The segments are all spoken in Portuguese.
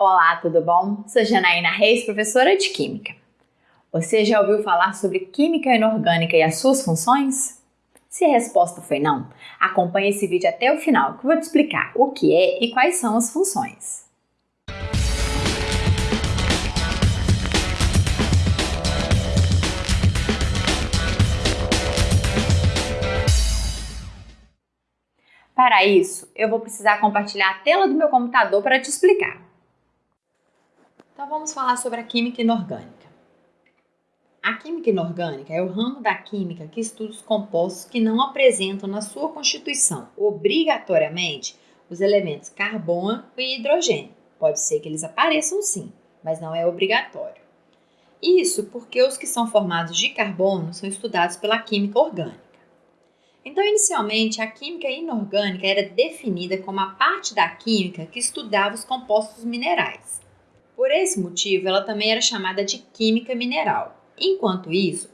Olá, tudo bom? Sou Janaína Reis, professora de Química. Você já ouviu falar sobre química inorgânica e as suas funções? Se a resposta foi não, acompanhe esse vídeo até o final que eu vou te explicar o que é e quais são as funções. Para isso, eu vou precisar compartilhar a tela do meu computador para te explicar. Então vamos falar sobre a química inorgânica. A química inorgânica é o ramo da química que estuda os compostos que não apresentam na sua constituição obrigatoriamente os elementos carbono e hidrogênio. Pode ser que eles apareçam sim, mas não é obrigatório. Isso porque os que são formados de carbono são estudados pela química orgânica. Então, inicialmente, a química inorgânica era definida como a parte da química que estudava os compostos minerais. Por esse motivo, ela também era chamada de química mineral. Enquanto isso,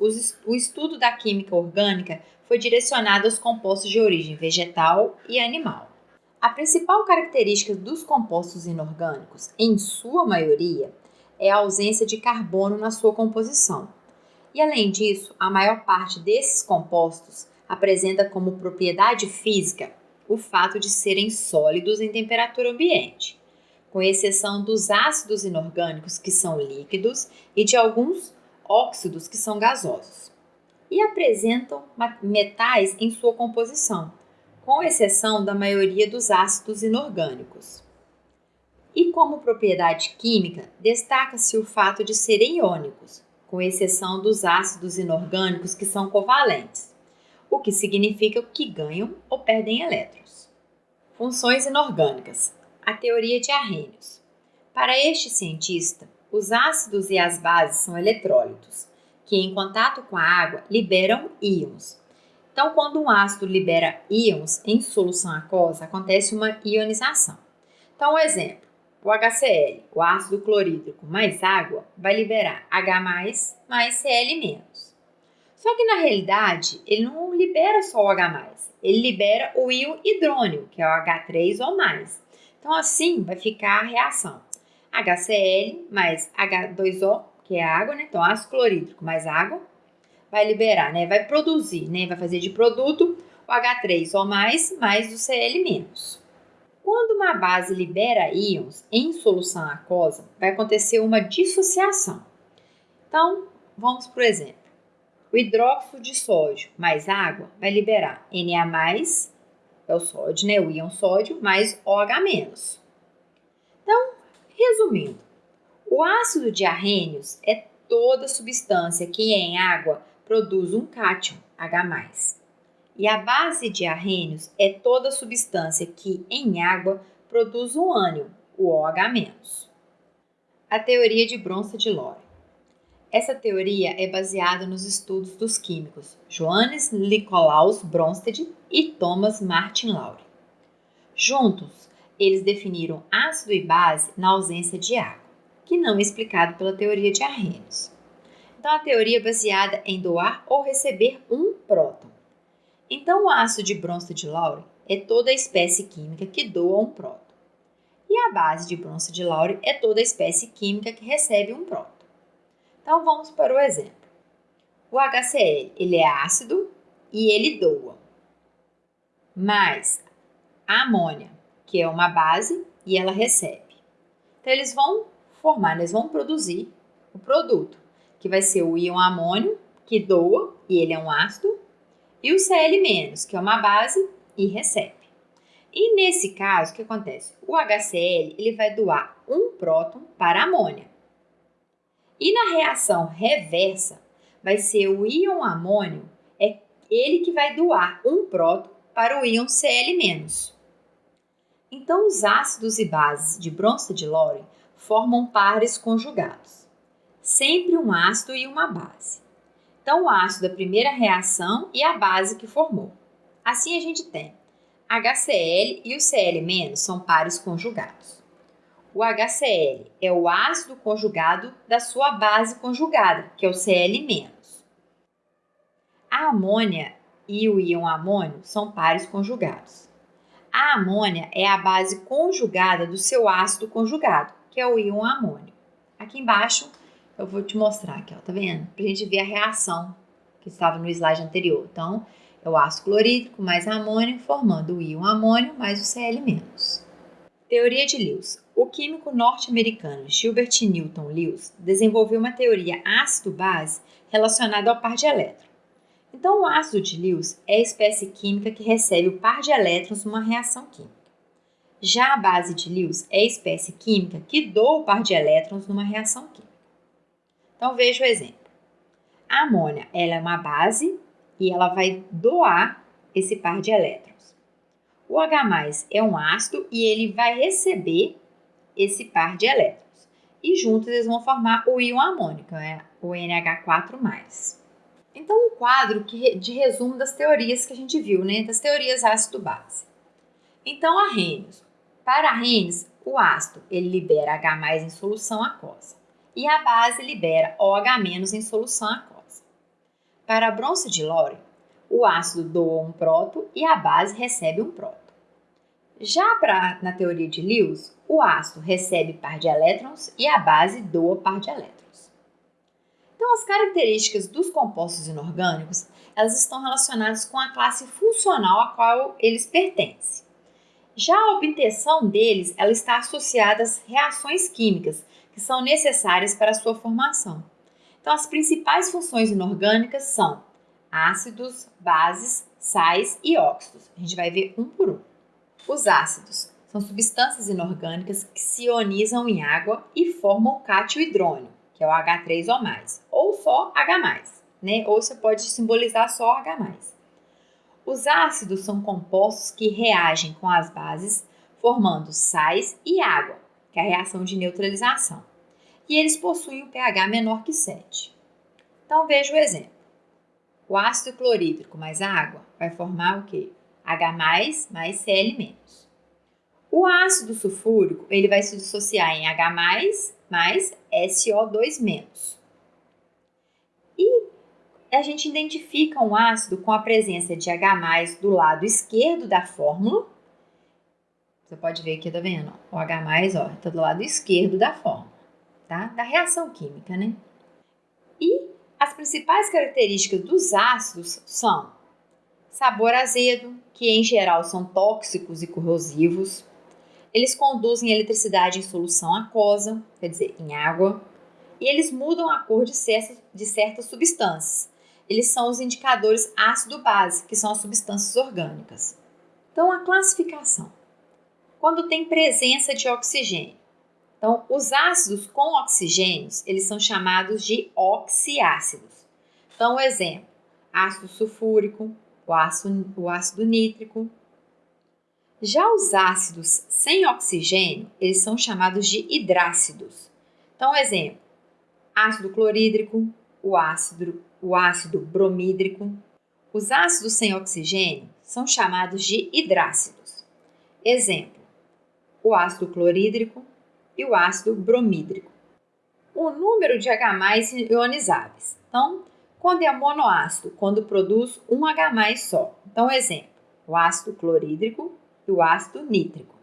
o estudo da química orgânica foi direcionado aos compostos de origem vegetal e animal. A principal característica dos compostos inorgânicos, em sua maioria, é a ausência de carbono na sua composição. E além disso, a maior parte desses compostos apresenta como propriedade física o fato de serem sólidos em temperatura ambiente com exceção dos ácidos inorgânicos, que são líquidos, e de alguns óxidos, que são gasosos. E apresentam metais em sua composição, com exceção da maioria dos ácidos inorgânicos. E como propriedade química, destaca-se o fato de serem iônicos, com exceção dos ácidos inorgânicos que são covalentes, o que significa que ganham ou perdem elétrons. Funções inorgânicas a teoria de Arrhenius. Para este cientista, os ácidos e as bases são eletrólitos, que em contato com a água liberam íons. Então, quando um ácido libera íons em solução aquosa, acontece uma ionização. Então, um exemplo, o HCl, o ácido clorídrico mais água, vai liberar H+, mais Cl-. Só que na realidade, ele não libera só o H+, ele libera o íon hidrônio, que é o H3 ou mais. Então, assim vai ficar a reação. HCl mais H2O, que é água, né? Então, ácido clorídrico mais água, vai liberar, né? Vai produzir, né? Vai fazer de produto o H3O mais, o Cl. Quando uma base libera íons em solução aquosa, vai acontecer uma dissociação. Então, vamos por exemplo. O hidróxido de sódio mais água vai liberar Na+, é o sódio, né? O íon sódio mais OH-. Então, resumindo, o ácido de arrênios é toda substância que em água produz um cátion, H+. E a base de arrênios é toda substância que em água produz um ânion, o OH-. A teoria de Bronsted-Lowry. Essa teoria é baseada nos estudos dos químicos Johannes Nicolaus Bronsted e Thomas Martin Lowry. Juntos, eles definiram ácido e base na ausência de água, que não é explicado pela teoria de Arrhenius. Então, a teoria é baseada em doar ou receber um próton. Então, o ácido de Bronsted-Lowry é toda a espécie química que doa um próton. E a base de Bronsted-Lowry é toda a espécie química que recebe um próton. Então vamos para o exemplo. O HCl ele é ácido e ele doa. Mas a amônia, que é uma base e ela recebe. Então eles vão formar, eles vão produzir o produto, que vai ser o íon amônio, que doa e ele é um ácido, e o Cl-, que é uma base e recebe. E nesse caso, o que acontece? O HCl ele vai doar um próton para a amônia. E na reação reversa, vai ser o íon amônio, é ele que vai doar um próton para o íon Cl-. Então, os ácidos e bases de Bronsted-Lowry formam pares conjugados, sempre um ácido e uma base. Então, o ácido da primeira reação e a base que formou. Assim, a gente tem HCl e o Cl- são pares conjugados. O HCl é o ácido conjugado da sua base conjugada, que é o Cl-. A amônia e o íon amônio são pares conjugados. A amônia é a base conjugada do seu ácido conjugado, que é o íon amônio. Aqui embaixo eu vou te mostrar aqui, ó, tá vendo? Pra gente ver a reação que estava no slide anterior. Então, é o ácido clorídrico mais amônio formando o íon amônio mais o Cl-. Teoria de Lewis. O químico norte-americano Gilbert Newton Lewis desenvolveu uma teoria ácido-base relacionada ao par de elétrons. Então, o ácido de Lewis é a espécie química que recebe o par de elétrons numa reação química. Já a base de Lewis é a espécie química que doa o par de elétrons numa reação química. Então, veja o exemplo. A amônia ela é uma base e ela vai doar esse par de elétrons. O H+, é um ácido e ele vai receber esse par de elétrons. E juntos eles vão formar o íon amônico, é o NH4+. Então, um quadro de resumo das teorias que a gente viu, né? Das teorias ácido-base. Então, Arrhenius. Para Arrhenius, o ácido ele libera H+, em solução aquosa. E a base libera OH- em solução aquosa. Para a bronze de Lore, o ácido doa um próton e a base recebe um próton. Já pra, na teoria de Lewis, o ácido recebe par de elétrons e a base doa par de elétrons. Então, as características dos compostos inorgânicos elas estão relacionadas com a classe funcional a qual eles pertencem. Já a obtenção deles ela está associada às reações químicas que são necessárias para a sua formação. Então, as principais funções inorgânicas são ácidos, bases, sais e óxidos. A gente vai ver um por um. Os ácidos são substâncias inorgânicas que se ionizam em água e formam cátion hidrônio, que é o H3 ou mais, ou só H+, né? Ou você pode simbolizar só H+. Os ácidos são compostos que reagem com as bases, formando sais e água, que é a reação de neutralização. E eles possuem um pH menor que 7. Então veja o exemplo. O ácido clorídrico mais a água vai formar o quê? H+, mais Cl-. O ácido sulfúrico ele vai se dissociar em H+, mais SO2-. E a gente identifica um ácido com a presença de H+, do lado esquerdo da fórmula. Você pode ver aqui, tá vendo? O H+, ó, tá do lado esquerdo da fórmula, tá? Da reação química, né? E as principais características dos ácidos são sabor azedo, que em geral são tóxicos e corrosivos. Eles conduzem eletricidade em solução aquosa, quer dizer, em água, e eles mudam a cor de certas, de certas substâncias. Eles são os indicadores ácido-base, que são as substâncias orgânicas. Então, a classificação. Quando tem presença de oxigênio. Então, os ácidos com oxigênios, eles são chamados de oxiácidos. Então, exemplo, ácido sulfúrico, o ácido, o ácido nítrico. Já os ácidos sem oxigênio, eles são chamados de hidrácidos. Então, exemplo, ácido clorídrico, o ácido, o ácido bromídrico. Os ácidos sem oxigênio são chamados de hidrácidos. Exemplo, o ácido clorídrico e o ácido bromídrico. O número de H+ ionizáveis. Então, quando é monoácido, quando produz um H só. Então, exemplo, o ácido clorídrico e o ácido nítrico.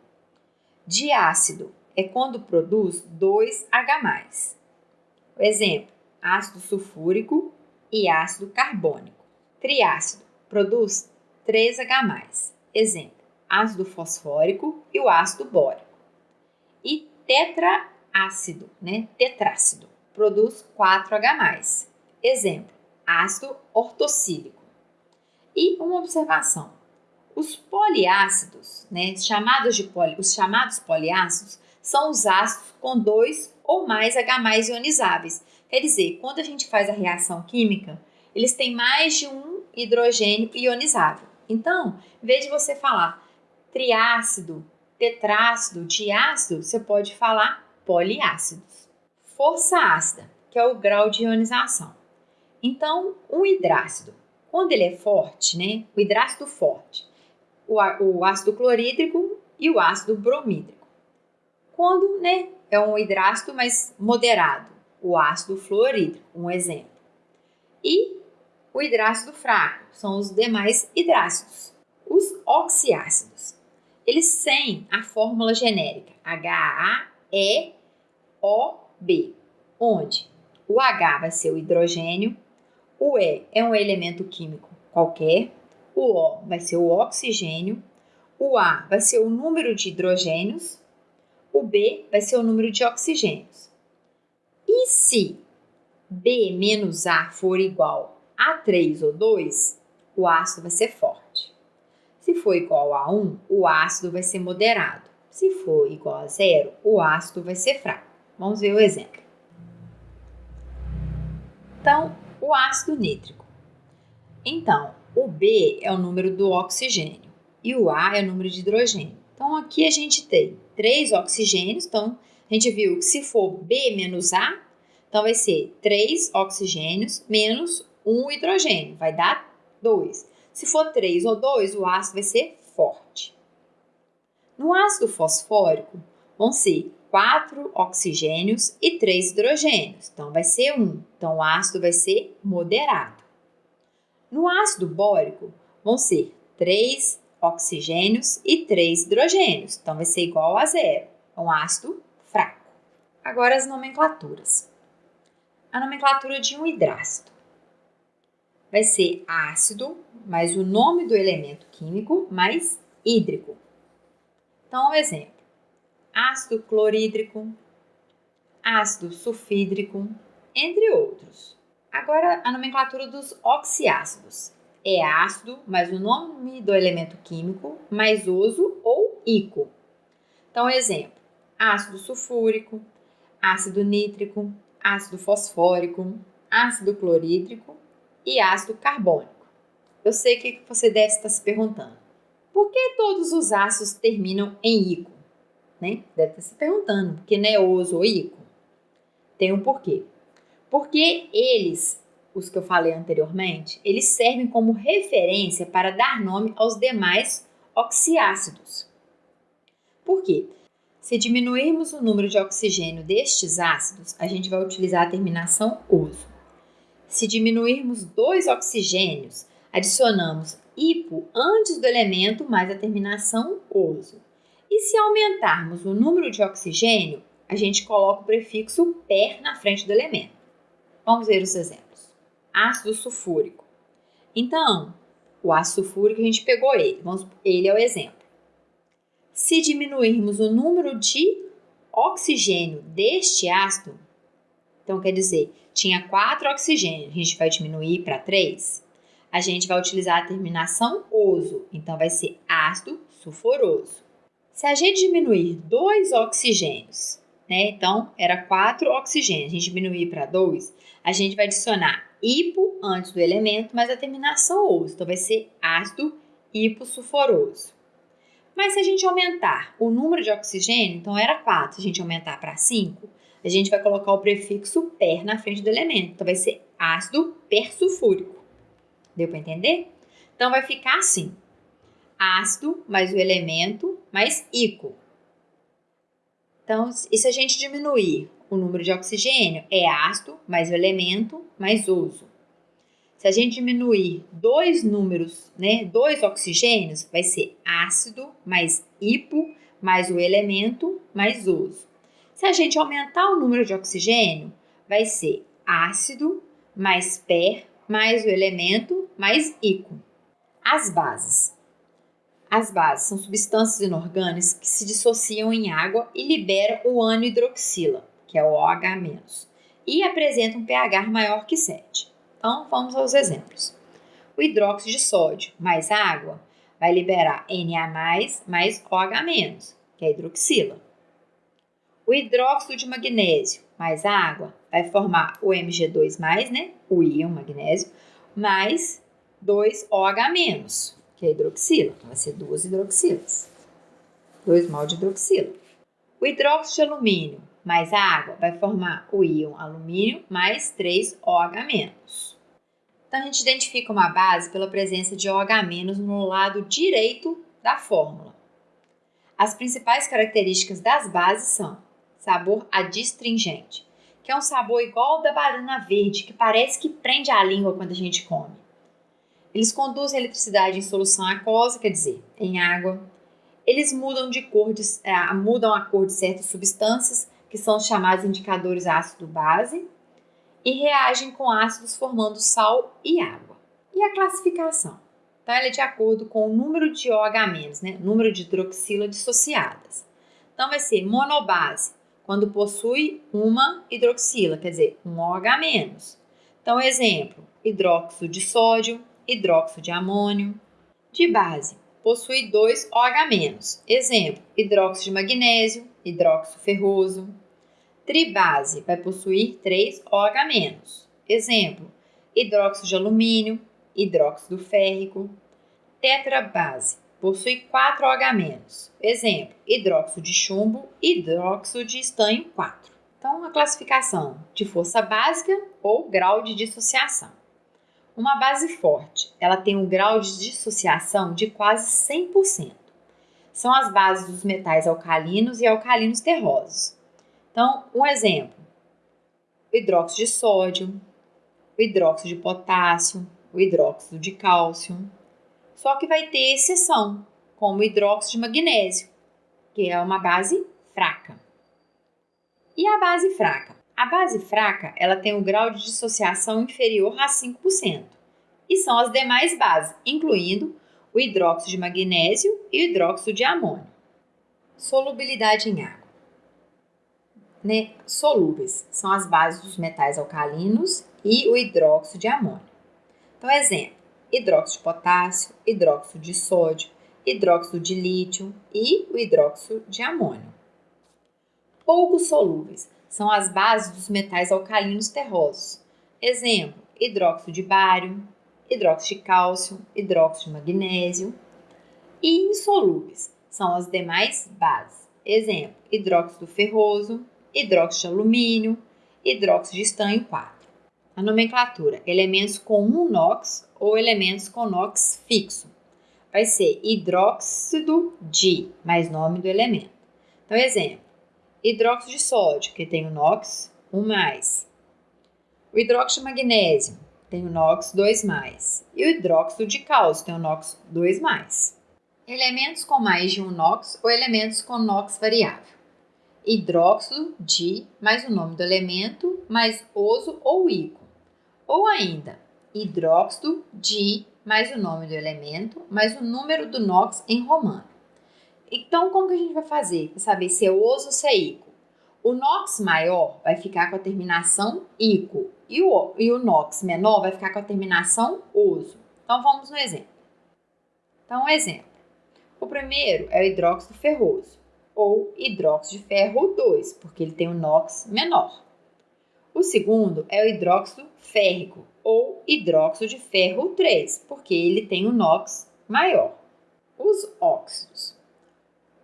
Diácido é quando produz dois H+. Exemplo, ácido sulfúrico e ácido carbônico. Triácido produz 3H+. Exemplo, ácido fosfórico e o ácido bórico. E tetraácido, né? Tetrácido, produz 4H+. Exemplo, ácido ortocílico. E uma observação: os poliácidos, né, chamados de poli, os chamados poliácidos, são os ácidos com dois ou mais H+ ionizáveis. Quer dizer, quando a gente faz a reação química, eles têm mais de um hidrogênio ionizável. Então, em vez de você falar triácido, tetrácido, diácido, você pode falar poliácidos. Força ácida, que é o grau de ionização. Então, um hidrácido, quando ele é forte, né? O hidrácido forte, o, ácido clorídrico e o ácido bromídrico. Quando, né, é um hidrácido mais moderado, o ácido fluorídrico, um exemplo. E o hidrácido fraco, são os demais hidrácidos. Os oxiácidos, eles têm a fórmula genérica HAE OB, onde o H vai ser o hidrogênio, o E é um elemento químico qualquer, o O vai ser o oxigênio, o A vai ser o número de hidrogênios, o B vai ser o número de oxigênios. E se B menos A for igual a 3 ou 2, o ácido vai ser forte. Se for igual a 1, o ácido vai ser moderado. Se for igual a 0, o ácido vai ser fraco. Vamos ver o exemplo. Então, o ácido nítrico. Então, o B é o número do oxigênio e o A é o número de hidrogênio. Então, aqui a gente tem três oxigênios. Então, a gente viu que se for B menos A, então vai ser 3 oxigênios menos 1 hidrogênio, vai dar 2. Se for 3 ou 2, o ácido vai ser forte. No ácido fosfórico, vão ser 4 oxigênios e 3 hidrogênios, então vai ser 1. Então o ácido vai ser moderado. No ácido bórico, vão ser 3 oxigênios e 3 hidrogênios, então vai ser igual a zero. É um ácido fraco. Agora as nomenclaturas a nomenclatura de um hidrácido. Vai ser ácido, mais o nome do elemento químico, mais hídrico. Então, um exemplo: ácido clorídrico, ácido sulfídrico, entre outros. Agora, a nomenclatura dos oxiácidos. É ácido, mais o nome do elemento químico, mais oso ou ico. Então, exemplo: ácido sulfúrico, ácido nítrico, ácido fosfórico, ácido clorídrico e ácido carbônico. Eu sei que você deve estar se perguntando: por que todos os ácidos terminam em ico? Né? Deve estar se perguntando, porque não é oso ou ico? Tem um porquê. Porque eles, os que eu falei anteriormente, eles servem como referência para dar nome aos demais oxiácidos. Por quê? Se diminuirmos o número de oxigênio destes ácidos, a gente vai utilizar a terminação oso. Se diminuirmos dois oxigênios, adicionamos hipo antes do elemento mais a terminação oso. E se aumentarmos o número de oxigênio, a gente coloca o prefixo per na frente do elemento. Vamos ver os exemplos. Ácido sulfúrico. Então, o ácido sulfúrico a gente pegou ele, vamos, ele é o exemplo. Se diminuirmos o número de oxigênio deste ácido, então quer dizer, tinha 4 oxigênios, a gente vai diminuir para 3, a gente vai utilizar a terminação oso, então vai ser ácido sulfuroso. Se a gente diminuir 2 oxigênios, né, então era 4 oxigênios, a gente diminuir para 2, a gente vai adicionar hipo antes do elemento, mas a terminação oso, então vai ser ácido hipossulfuroso. Mas se a gente aumentar o número de oxigênio, então era 4, se a gente aumentar para 5, a gente vai colocar o prefixo per na frente do elemento. Então vai ser ácido persulfúrico. Deu para entender? Então vai ficar assim: ácido mais o elemento mais ico. Então, e se a gente diminuir o número de oxigênio, é ácido mais o elemento mais oso. Se a gente diminuir dois números, né, dois oxigênios, vai ser ácido mais hipo mais o elemento mais oso. Se a gente aumentar o número de oxigênio, vai ser ácido mais per mais o elemento mais ico. As bases. As bases são substâncias inorgânicas que se dissociam em água e liberam o ânion hidroxila, que é o OH-, e apresentam um pH maior que 7. Então, vamos aos exemplos. O hidróxido de sódio mais água vai liberar Na mais OH-, que é hidroxila. O hidróxido de magnésio mais água vai formar o Mg2+, né, o íon magnésio, mais 2OH-, que é a hidroxila. Então, vai ser duas hidroxilas. Dois mal de hidroxila. O hidróxido de alumínio mais água vai formar o íon alumínio mais 3OH-. Então, a gente identifica uma base pela presença de OH- no lado direito da fórmula. As principais características das bases são sabor adstringente, que é um sabor igual ao da banana verde, que parece que prende a língua quando a gente come. Eles conduzem a eletricidade em solução aquosa, quer dizer, em água. Eles mudam de cor, de, é, mudam a cor de certas substâncias, que são os chamados indicadores ácido-base, e reagem com ácidos formando sal e água. E a classificação? Então, ela é de acordo com o número de OH-, né? número de hidroxila dissociadas. Então, vai ser monobase, quando possui uma hidroxila, quer dizer, um OH-. Então, exemplo, hidróxido de sódio, hidróxido de amônio. De base, possui dois OH-. Exemplo, hidróxido de magnésio, hidróxido ferroso. Tribase vai possuir três OH-. Exemplo, hidróxido de alumínio, hidróxido férrico. Tetrabase possui 4 OH-. Exemplo, hidróxido de chumbo, hidróxido de estanho 4. Então, a classificação de força básica ou grau de dissociação. Uma base forte, ela tem um grau de dissociação de quase 100%. São as bases dos metais alcalinos e alcalinos terrosos. Então, um exemplo: o hidróxido de sódio, o hidróxido de potássio, o hidróxido de cálcio. Só que vai ter exceção, como o hidróxido de magnésio, que é uma base fraca. E a base fraca? A base fraca, ela tem um grau de dissociação inferior a 5%. E são as demais bases, incluindo o hidróxido de magnésio e o hidróxido de amônio. Solubilidade em água. Né? Solúveis são as bases dos metais alcalinos e o hidróxido de amônio. Então, exemplo: hidróxido de potássio, hidróxido de sódio, hidróxido de lítio e o hidróxido de amônio. Pouco solúveis são as bases dos metais alcalinos terrosos. Exemplo: hidróxido de bário, hidróxido de cálcio, hidróxido de magnésio. E insolúveis são as demais bases. Exemplo: hidróxido ferroso, hidróxido de alumínio, hidróxido de estanho 4. A nomenclatura: elementos com um NOx ou elementos com NOx fixo. Vai ser hidróxido de, mais nome do elemento. Então, exemplo: hidróxido de sódio, que tem o NOx 1 mais. O hidróxido de magnésio tem o NOx 2 mais. E o hidróxido de cálcio tem o NOx 2 mais. Elementos com mais de um NOx ou elementos com NOx variável. Hidróxido de mais o nome do elemento mais oso ou ico. Ou ainda, hidróxido de mais o nome do elemento mais o número do NOx em romano. Então, como que a gente vai fazer para saber se é oso ou se é ico? O NOx maior vai ficar com a terminação ico e o, e o NOx menor vai ficar com a terminação oso. Então, vamos no exemplo. Então, um exemplo. O primeiro é o hidróxido ferroso, ou hidróxido de ferro 2, porque ele tem o NOx menor. O segundo é o hidróxido férrico, ou hidróxido de ferro 3, porque ele tem o NOx maior. Os óxidos.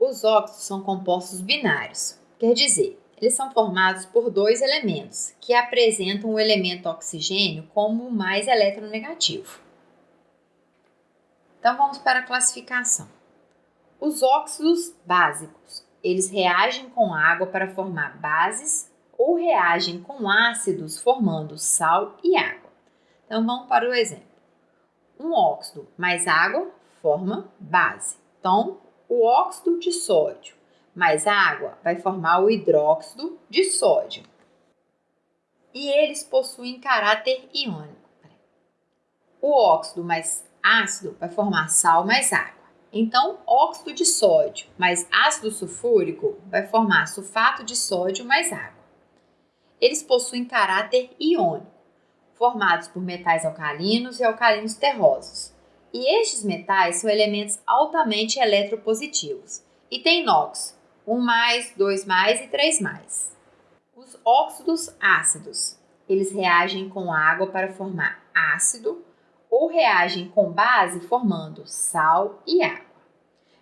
Os óxidos são compostos binários, quer dizer, eles são formados por dois elementos que apresentam o elemento oxigênio como mais eletronegativo. Então vamos para a classificação. Os óxidos básicos, eles reagem com água para formar bases ou reagem com ácidos formando sal e água. Então vamos para o exemplo. Um óxido mais água forma base. Então, o óxido de sódio mais água vai formar o hidróxido de sódio. E eles possuem caráter iônico. O óxido mais ácido vai formar sal mais água. Então, óxido de sódio mais ácido sulfúrico vai formar sulfato de sódio mais água. Eles possuem caráter iônico, formados por metais alcalinos e alcalinos terrosos. E estes metais são elementos altamente eletropositivos e têm NOx 1 mais, 2 mais e 3 mais. Os óxidos ácidos, eles reagem com água para formar ácido ou reagem com base formando sal e água.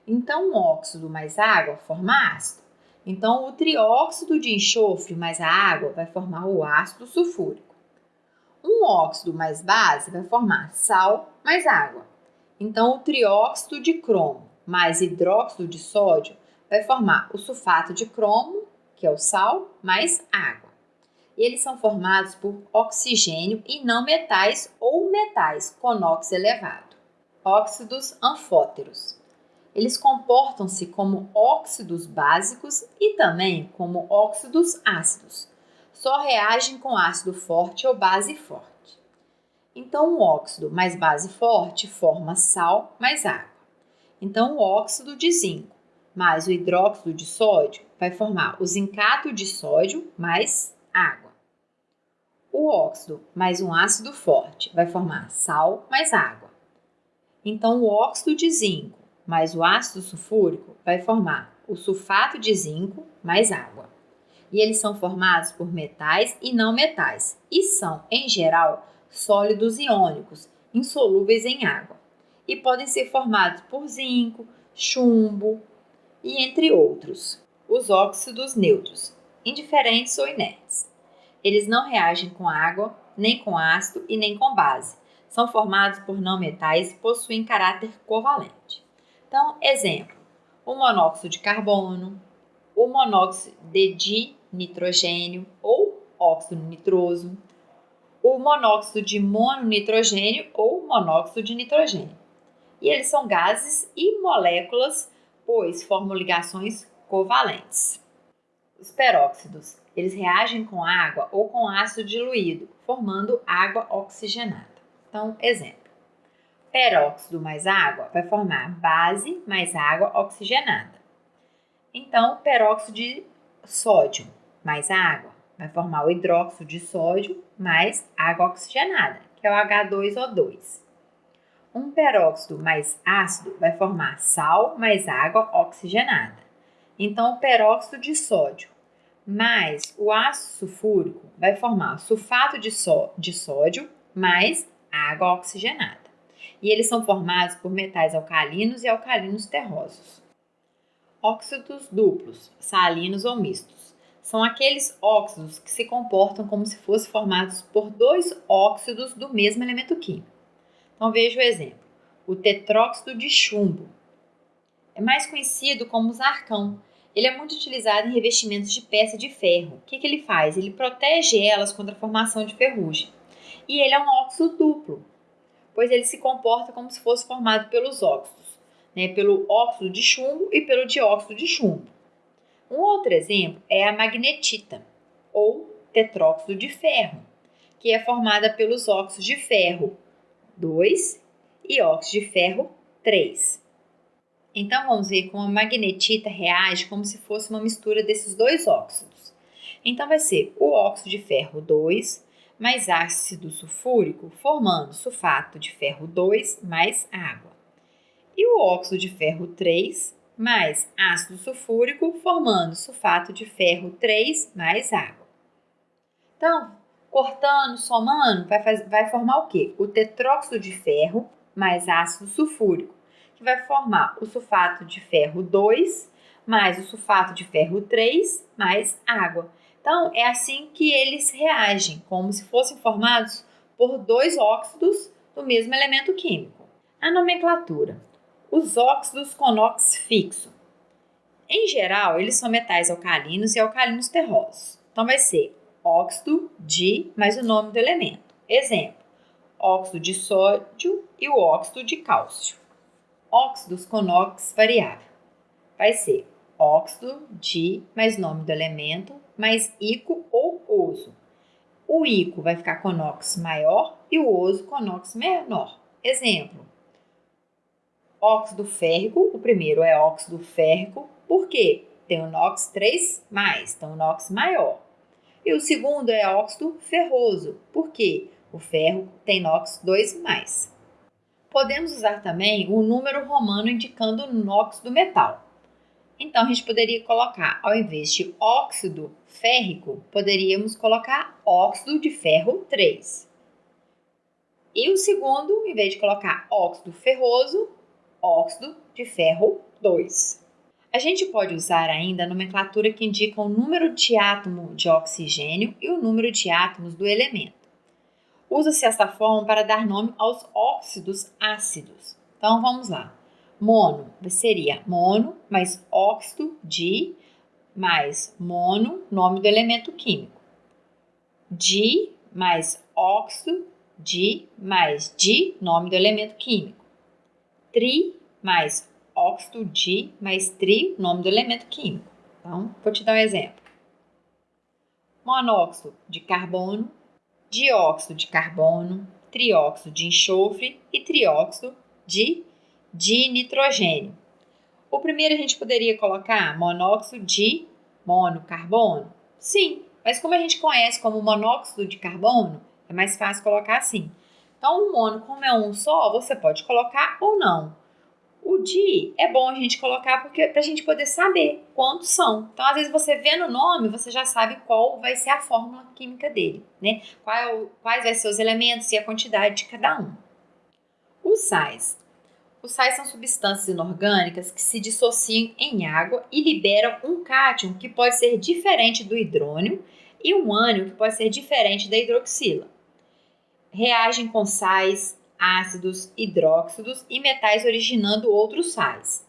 Então, um óxido mais água forma ácido. Então, o trióxido de enxofre mais a água vai formar o ácido sulfúrico. Um óxido mais base vai formar sal mais água. Então, o trióxido de cromo mais hidróxido de sódio vai formar o sulfato de cromo, que é o sal, mais água. E eles são formados por oxigênio e não metais ou metais com NOx elevado. Óxidos anfóteros. eles comportam-se como óxidos básicos e também como óxidos ácidos. Só reagem com ácido forte ou base forte. Então, o óxido mais base forte forma sal mais água. Então, o óxido de zinco mais o hidróxido de sódio vai formar o zincato de sódio mais água. O óxido mais um ácido forte vai formar sal mais água. Então, o óxido de zinco mais o ácido sulfúrico vai formar o sulfato de zinco mais água. E eles são formados por metais e não metais e são, em geral, sólidos iônicos, insolúveis em água. E podem ser formados por zinco, chumbo e entre outros. Os óxidos neutros, indiferentes ou inertes. Eles não reagem com água, nem com ácido e nem com base. São formados por não metais e possuem caráter covalente. Então, exemplo: o monóxido de carbono, o monóxido de nitrogênio ou óxido nitroso, o monóxido de mononitrogênio ou monóxido de nitrogênio. E eles são gases e moléculas, pois formam ligações covalentes. Os peróxidos, eles reagem com água ou com ácido diluído, formando água oxigenada. Então, exemplo: peróxido mais água vai formar base mais água oxigenada. Então, peróxido de sódio mais água vai formar o hidróxido de sódio mais água oxigenada, que é o H2O2. Um peróxido mais ácido vai formar sal mais água oxigenada. Então, o peróxido de sódio mais o ácido sulfúrico vai formar sulfato de, só, de sódio mais água oxigenada e eles são formados por metais alcalinos e alcalinos terrosos. Óxidos duplos, salinos ou mistos, são aqueles óxidos que se comportam como se fossem formados por dois óxidos do mesmo elemento químico. Então veja o exemplo: o tetróxido de chumbo é mais conhecido como zarcão. Ele é muito utilizado em revestimentos de peça de ferro. O que, que ele faz? Ele protege elas contra a formação de ferrugem. E ele é um óxido duplo, pois ele se comporta como se fosse formado pelos óxidos, né, pelo óxido de chumbo e pelo dióxido de chumbo. Um outro exemplo é a magnetita, ou tetróxido de ferro, que é formada pelos óxidos de ferro 2 e óxido de ferro 3. Então vamos ver como a magnetita reage como se fosse uma mistura desses dois óxidos. Então vai ser o óxido de ferro 2 mais ácido sulfúrico, formando sulfato de ferro 2 mais água. E o óxido de ferro 3 mais ácido sulfúrico, formando sulfato de ferro 3 mais água. Então, cortando, somando, vai, vai formar o quê? O tetróxido de ferro mais ácido sulfúrico, que vai formar o sulfato de ferro 2 mais o sulfato de ferro 3 mais água. Então, é assim que eles reagem, como se fossem formados por dois óxidos do mesmo elemento químico. A nomenclatura: os óxidos com NOx fixo. Em geral, eles são metais alcalinos e alcalinos terrosos. Então, vai ser óxido de mais o nome do elemento. Exemplo: óxido de sódio e o óxido de cálcio. Óxidos com NOx variável. Vai ser óxido de mais nome do elemento mais ico ou oso. O ico vai ficar com NOx maior e o oso com NOx menor. Exemplo: óxido férrico, o primeiro é óxido férrico, por quê? Tem o NOx 3, então o NOx maior. E o segundo é óxido ferroso, por quê? O ferro tem NOx 2 Podemos usar também o número romano indicando o NOx do metal. Então, a gente poderia colocar, ao invés de óxido férrico, poderíamos colocar óxido de ferro 3. E o segundo, em vez de colocar óxido ferroso, óxido de ferro 2. A gente pode usar ainda a nomenclatura que indica o número de átomo de oxigênio e o número de átomos do elemento. Usa-se esta forma para dar nome aos óxidos ácidos. Então vamos lá. Mono seria mono mais óxido de mais mono, nome do elemento químico. Di mais óxido de mais di, nome do elemento químico. Tri mais óxido de mais tri, nome do elemento químico. Então, vou te dar um exemplo. Monóxido de carbono, dióxido de carbono, trióxido de enxofre e trióxido de, de nitrogênio. O primeiro a gente poderia colocar monóxido de monocarbono? Sim, mas como a gente conhece como monóxido de carbono, é mais fácil colocar assim. Então, o mono, como é um só, você pode colocar ou não. O di é bom a gente colocar porque para a gente poder saber quantos são. Então, às vezes você vê no nome, você já sabe qual vai ser a fórmula química dele, né? Qual, quais vai ser os elementos e a quantidade de cada um. Os sais. Os sais são substâncias inorgânicas que se dissociam em água e liberam um cátion que pode ser diferente do hidrônio e um ânion que pode ser diferente da hidroxila. Reagem com sais, ácidos, hidróxidos e metais originando outros sais.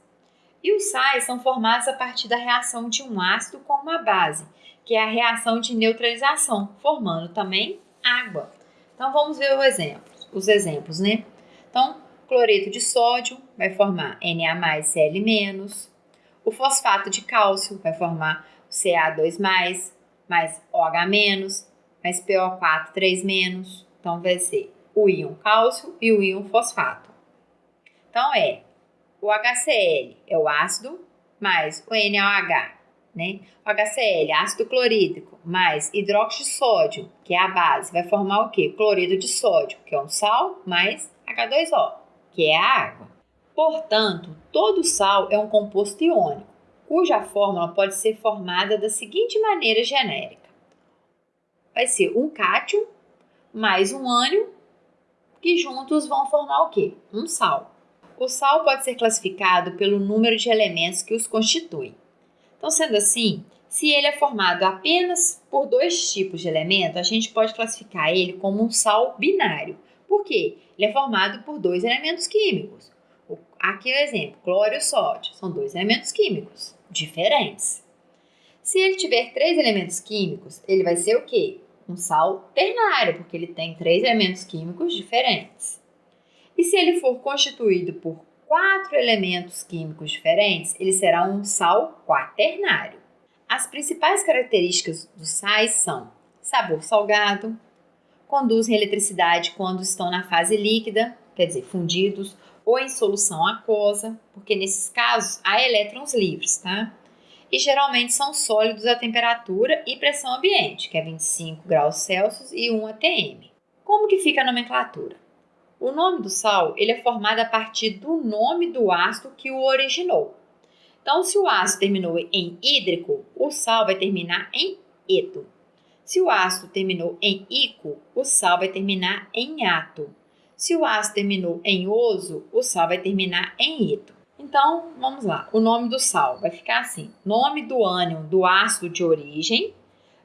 E os sais são formados a partir da reação de um ácido com uma base, que é a reação de neutralização, formando também água. Então vamos ver exemplo, os exemplos, né? Então, cloreto de sódio vai formar Na Cl-. O fosfato de cálcio vai formar Ca2+, mais OH-, mais PO4 3-. Então vai ser o íon cálcio e o íon fosfato. Então é o HCl é o ácido mais o NaOH, né? O HCl, ácido clorídrico, mais hidróxido de sódio, que é a base, vai formar o quê? Cloreto de sódio, que é um sal, mais H2O, que é a água. Portanto, todo sal é um composto iônico, cuja fórmula pode ser formada da seguinte maneira genérica. Vai ser um cátion mais um ânion que juntos vão formar o quê? Um sal. O sal pode ser classificado pelo número de elementos que os constituem. Então, sendo assim, se ele é formado apenas por dois tipos de elemento, a gente pode classificar ele como um sal binário. Por quê? Ele é formado por dois elementos químicos. Aqui é o exemplo, cloro e sódio. São dois elementos químicos diferentes. Se ele tiver três elementos químicos, ele vai ser o quê? Um sal ternário, porque ele tem três elementos químicos diferentes. E se ele for constituído por quatro elementos químicos diferentes, ele será um sal quaternário. As principais características dos sais são sabor salgado, conduzem eletricidade quando estão na fase líquida, quer dizer, fundidos, ou em solução aquosa, porque nesses casos há elétrons livres, tá? E geralmente são sólidos a temperatura e pressão ambiente, que é 25 graus Celsius e 1 atm. Como que fica a nomenclatura? O nome do sal ele é formado a partir do nome do ácido que o originou. Então, se o ácido terminou em hídrico, o sal vai terminar em eto. Se o ácido terminou em ico, o sal vai terminar em ato. Se o ácido terminou em oso, o sal vai terminar em ito. Então, vamos lá. O nome do sal vai ficar assim: nome do ânion do ácido de origem,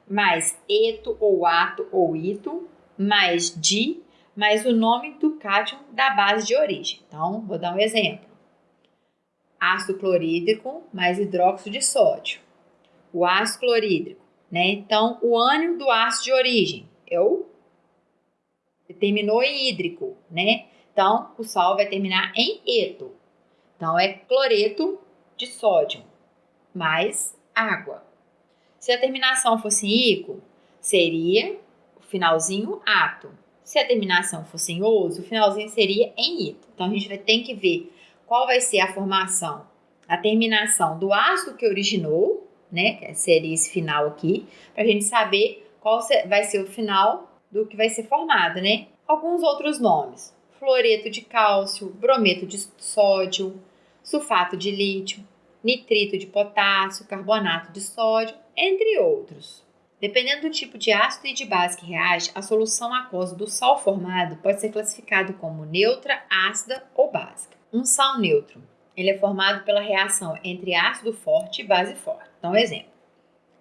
mais eto ou ato ou ito, mais di, mais o nome do cátion da base de origem. Então, vou dar um exemplo. Ácido clorídrico mais hidróxido de sódio. O ácido clorídrico, né? Então, o ânion do ácido de origem é o terminou em hídrico, né? Então, o sal vai terminar em eto. Então, é cloreto de sódio mais água. Se a terminação fosse ico, seria o finalzinho ato. Se a terminação fosse em oso, o finalzinho seria em ito. Então, a gente vai ter que ver qual vai ser a formação, a terminação do ácido que originou, né? Que seria esse final aqui, para a gente saber qual vai ser o final do que vai ser formado, né? Alguns outros nomes: fluoreto de cálcio, brometo de sódio, sulfato de lítio, nitrito de potássio, carbonato de sódio, entre outros. Dependendo do tipo de ácido e de base que reage, a solução aquosa do sal formado pode ser classificado como neutra, ácida ou básica. Um sal neutro, ele é formado pela reação entre ácido forte e base forte. Então, exemplo: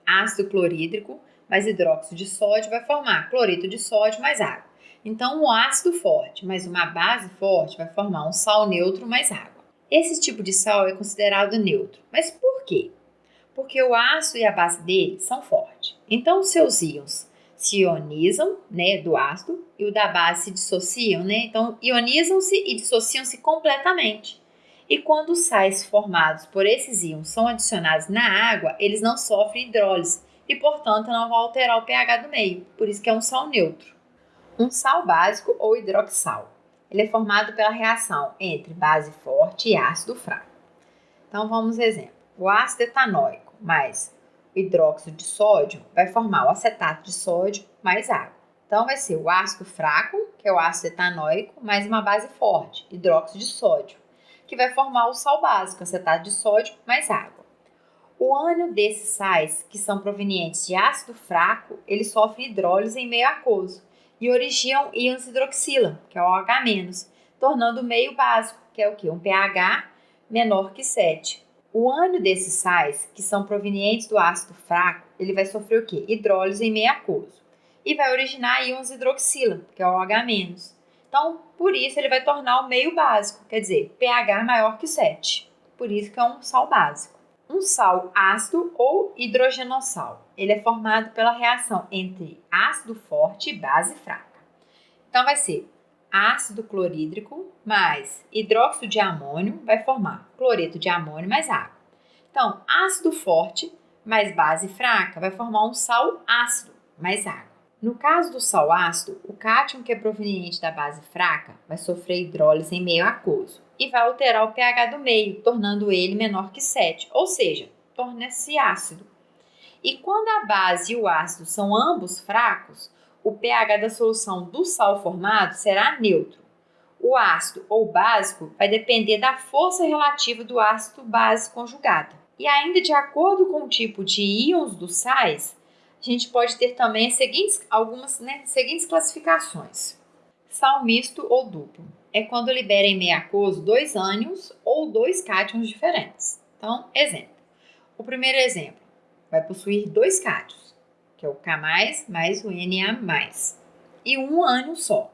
ácido clorídrico mais hidróxido de sódio vai formar cloreto de sódio mais água. Então, um ácido forte mais uma base forte vai formar um sal neutro mais água. Esse tipo de sal é considerado neutro. Mas por quê? Porque o ácido e a base dele são fortes. Então, seus íons se ionizam, né, do ácido, e o da base se dissociam, né? Então, ionizam-se e dissociam-se completamente. E quando os sais formados por esses íons são adicionados na água, eles não sofrem hidrólise e, portanto, não vão alterar o pH do meio. Por isso que é um sal neutro. Um sal básico ou hidroxal. Ele é formado pela reação entre base forte e ácido fraco. Então vamos exemplo. O ácido etanóico mais o hidróxido de sódio vai formar o acetato de sódio mais água. Então vai ser o ácido fraco, que é o ácido etanóico, mais uma base forte, hidróxido de sódio, que vai formar o sal básico, acetato de sódio mais água. O ânion desses sais, que são provenientes de ácido fraco, eles sofrem hidrólise em meio aquoso e originam íons hidroxila, que é o OH-, tornando o meio básico, que é o que? Um pH menor que 7. O ânion desses sais, que são provenientes do ácido fraco, ele vai sofrer o quê? Hidrólise em meio aquoso. E vai originar íons hidroxila, que é o OH-. Então, por isso, ele vai tornar o meio básico, quer dizer, pH maior que 7. Por isso que é um sal básico. Um sal ácido ou hidrogenossal. Ele é formado pela reação entre ácido forte e base fraca. Então, vai ser ácido clorídrico mais hidróxido de amônio vai formar cloreto de amônio mais água. Então, ácido forte mais base fraca vai formar um sal ácido mais água. No caso do sal ácido, o cátion que é proveniente da base fraca vai sofrer hidrólise em meio aquoso e vai alterar o pH do meio, tornando ele menor que 7, ou seja, torna-se ácido. E quando a base e o ácido são ambos fracos, o pH da solução do sal formado será neutro. O ácido ou básico vai depender da força relativa do ácido base conjugado. E ainda de acordo com o tipo de íons dos sais, a gente pode ter também as seguintes, algumas né, seguintes classificações. Sal misto ou duplo é quando libera em meio aquoso dois ânions ou dois cátions diferentes. Então, exemplo. O primeiro exemplo vai possuir dois cátions que é o K+, mais o Na+, e um ânion só.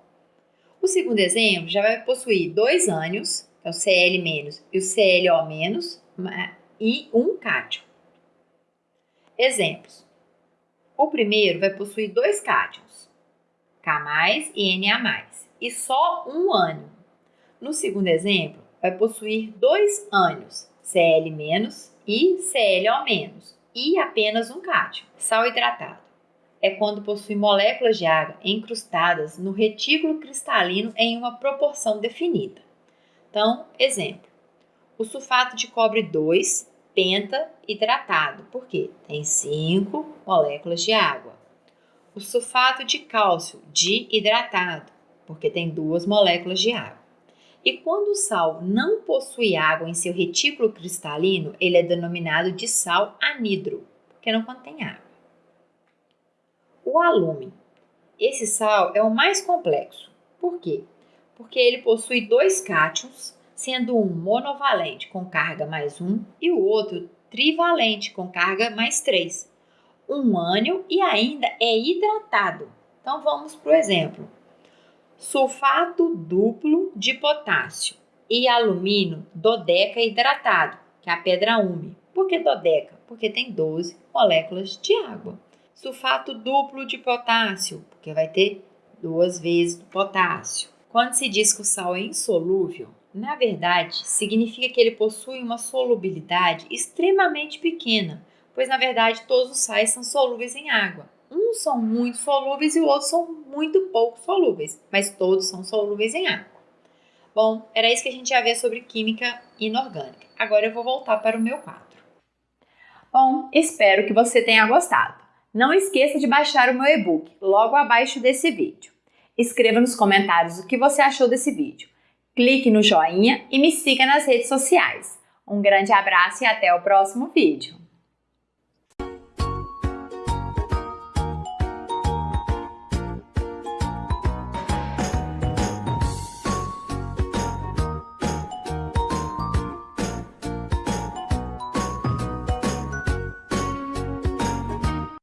O segundo exemplo já vai possuir dois ânions, que é o Cl- e o ClO-, e um cátion. Exemplos. O primeiro vai possuir dois cátions, K+, e Na+, e só um ânion. No segundo exemplo, vai possuir dois ânions, Cl- e ClO-, e apenas um cátion. Sal hidratado é quando possui moléculas de água encrustadas no retículo cristalino em uma proporção definida. Então, exemplo: o sulfato de cobre 2 penta hidratado, porque tem 5 moléculas de água. O sulfato de cálcio dihidratado, porque tem duas moléculas de água. E quando o sal não possui água em seu retículo cristalino, ele é denominado de sal anidro, porque não contém água. O alume. Esse sal é o mais complexo. Por quê? Porque ele possui dois cátions, sendo um monovalente com carga mais um e o outro trivalente com carga mais três. Um ânion e ainda é hidratado. Então vamos para o exemplo sulfato duplo de potássio e alumínio dodeca hidratado, que é a pedra úmida. Por que dodeca? Porque tem 12 moléculas de água. Sulfato duplo de potássio, porque vai ter duas vezes do potássio. Quando se diz que o sal é insolúvel, na verdade significa que ele possui uma solubilidade extremamente pequena, pois na verdade todos os sais são solúveis em água. Uns são muito solúveis e outros são muito pouco solúveis, mas todos são solúveis em água. Bom, era isso que a gente ia ver sobre química inorgânica. Agora eu vou voltar para o meu quadro. Bom, espero que você tenha gostado. Não esqueça de baixar o meu e-book logo abaixo desse vídeo. Escreva nos comentários o que você achou desse vídeo. Clique no joinha e me siga nas redes sociais. Um grande abraço e até o próximo vídeo.